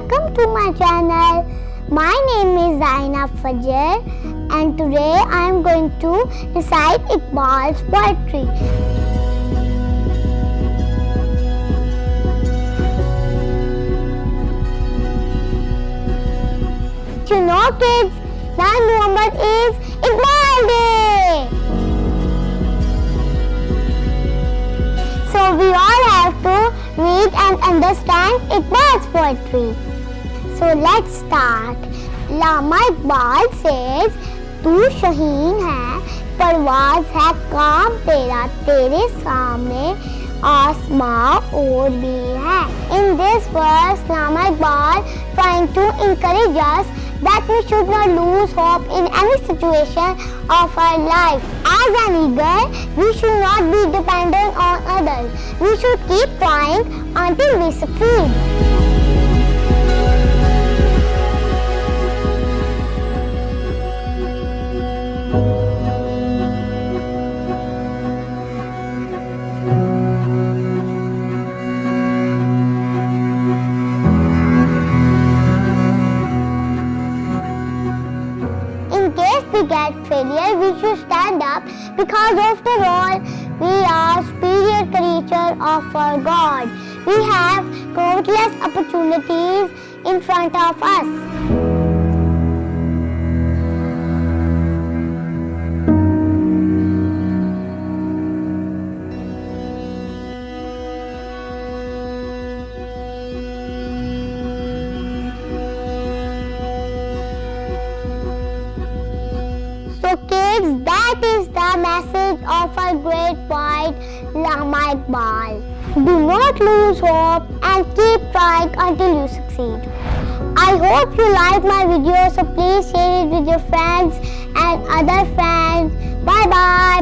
my channel. My name is Zaina Fajr and today I am going to recite Iqbal's poetry. You know kids, 9 November is Iqbal Day. So we all to read and understand Iqbal's poetry. So let's start. Lama Iqbal says, तू शहीन है परवाज है काम तेरा तेरे सामने आसमां और भी है In this verse, Lama Iqbal trying to encourage us that we should not lose hope in any situation of our life. As an eagle, we should not be dependent on others. We should keep trying until we succeed. Get failure, we should stand up because after all, we are superior creature of our God. We have countless opportunities in front of us. Kids, that is the message of our great poet Allama Iqbal. Do not lose hope and keep trying until you succeed. I hope you like my video so please share it with your friends and other friends. Bye bye. Bye